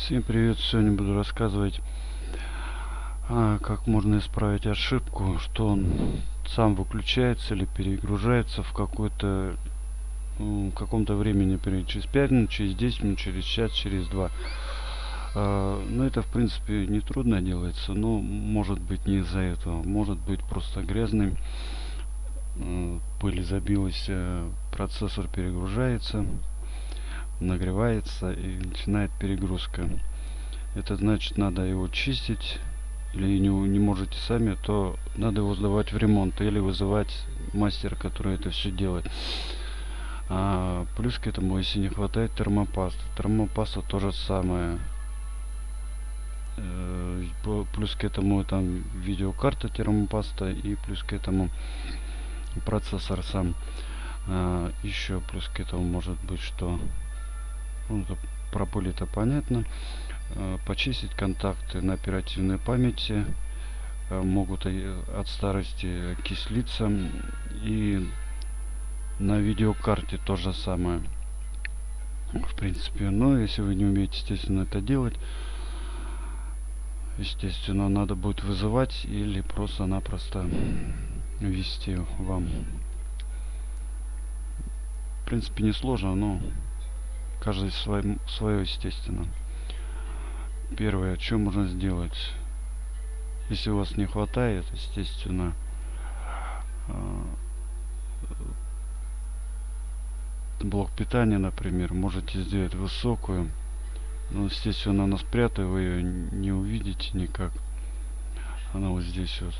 Всем привет! Сегодня буду рассказывать, а, как можно исправить ошибку, что он сам выключается или перегружается в какой-то каком-то времени, через 5 минут, через 10 минут, через час, через 2. А, ну, это, в принципе, не трудно делается, но может быть не из-за этого. Может быть просто грязный, пыль забилась, процессор перегружается нагревается и начинает перегрузка. Это значит надо его чистить или не, не можете сами, то надо его сдавать в ремонт или вызывать мастера, который это все делает. А, плюс к этому, если не хватает термопасты. Термопаста то же самое. Э, плюс к этому там видеокарта термопаста и плюс к этому процессор сам. А, еще плюс к этому может быть что ну, про пыль это понятно. Э, почистить контакты на оперативной памяти э, могут э, от старости кислиться. И на видеокарте то же самое. В принципе, но если вы не умеете, естественно, это делать, естественно, надо будет вызывать или просто-напросто ввести вам. В принципе, не сложно, но каждый своим, свое, естественно. Первое, что можно сделать? Если у вас не хватает, естественно, а, блок питания, например, можете сделать высокую. Но, естественно, она спрятана, вы ее не увидите никак. Она вот здесь вот.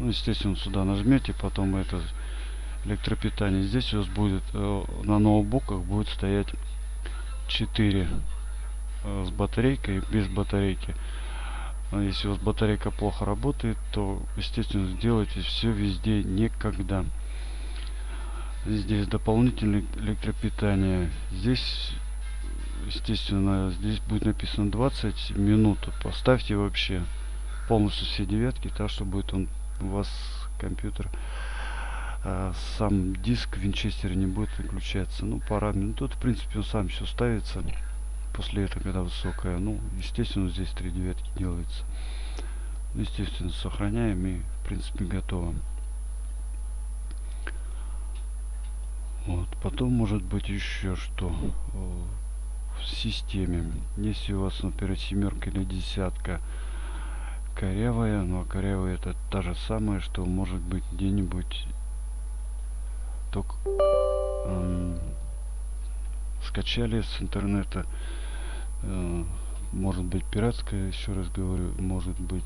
Ну, естественно, сюда нажмете, потом это электропитания. Здесь у вас будет э, на ноутбуках будет стоять 4 э, с батарейкой без батарейки. А если у вас батарейка плохо работает, то естественно сделайте все везде никогда. Здесь дополнительное электропитание. Здесь естественно здесь будет написано 20 минут. Поставьте вообще полностью все девятки, так что будет он у вас компьютер сам диск винчестера не будет выключаться. Ну пора. Ну тут в принципе он сам все ставится после этого когда высокая. Ну естественно здесь три девятки делается. Ну, естественно сохраняем и в принципе готово. Вот. Потом может быть еще что в системе. Если у вас например семерка или десятка корявая но корявая это та же самое что может быть где-нибудь только эм, скачали с интернета. Э, может быть пиратская еще раз говорю может быть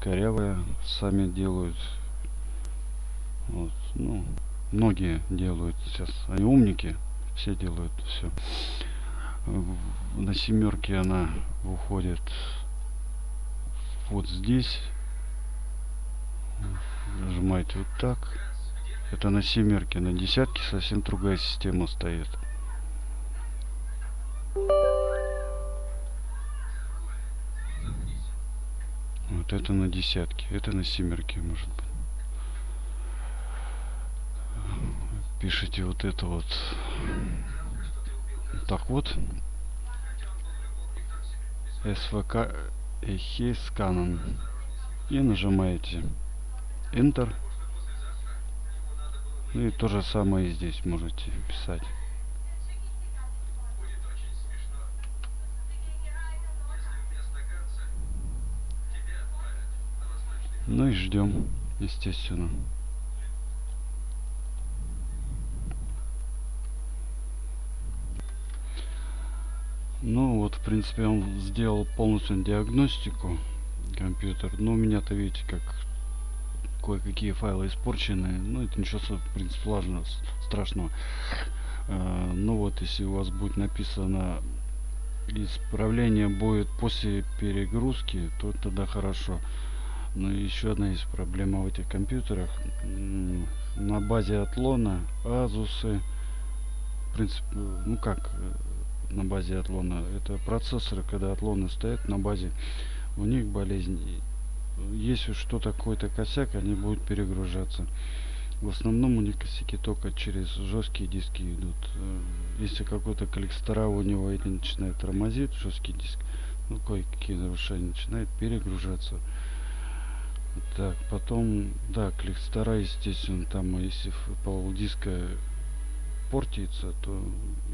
корявая сами делают. Вот, ну многие делают сейчас. Они умники все делают все на семерке она выходит вот здесь. Нажимаете вот так это на семерке, на десятке совсем другая система стоит. Вот это на десятке, это на семерке может быть. Пишите вот это вот. Так вот. СВК Эхей Сканан. И нажимаете Enter. Ну и то же самое и здесь можете писать. Ну и ждем, естественно. Ну вот, в принципе, он сделал полностью диагностику компьютер. Но у меня-то, видите, как кое-какие файлы испорчены. Ну, это ничего, в принципе, сложного, страшного. А, ну вот, если у вас будет написано исправление будет после перегрузки, то тогда хорошо. Но еще одна есть проблема в этих компьютерах. На базе отлона, азусы, в принципе, ну как э, на базе отлона, это процессоры, когда отлоны стоят на базе, у них болезнь если что такой-то косяк они будут перегружаться В основном у них косяки только через жесткие диски идут. Э, Если какой-то коллекстора у него или начинает тормозить жесткий диск, ну кое-какие нарушения начинает перегружаться. Так, потом, да, коллектора, естественно, там, если пол диска портится, то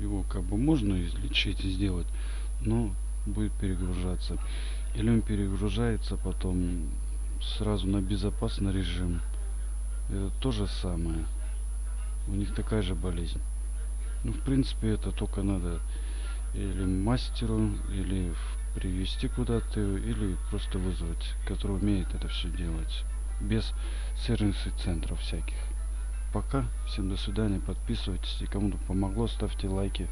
его как бы можно излечить, сделать, но будет перегружаться. Он перегружается потом сразу на безопасный режим. Это то же самое. У них такая же болезнь. Ну, в принципе, это только надо или мастеру, или привести куда-то, или просто вызвать, который умеет это все делать. Без сервисных центров всяких. Пока. Всем до свидания. Подписывайтесь. И кому-то помогло, ставьте лайки.